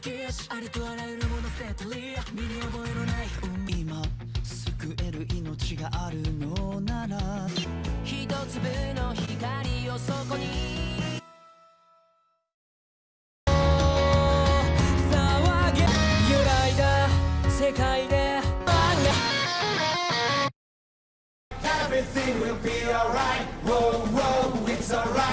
き足ありとあらゆるものセットリア身に覚えのない今救える命があるのなら一粒の光をそこに騒げ揺らいだ世界で Everything will be alright, whoa, whoa, it's alright.